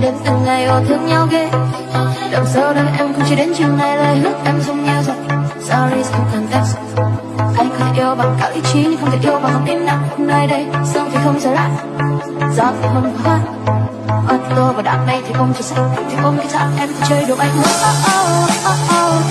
đến từng ngày yêu thương nhau ghê. Đằng sau đó em không chỉ đến chiều nay lời hứa em dùng nhau rồi Sorry không cần text Anh có thể yêu bằng cả lý trí Nhưng không thể yêu bằng không tin nặng nay đây. Sương thì không trở lại Gió thì không hoa. Ô tôi và đám mây thì không chỉ sạch thì ôm cái chạm em thì chơi đồ anh. Oh, oh, oh, oh, oh.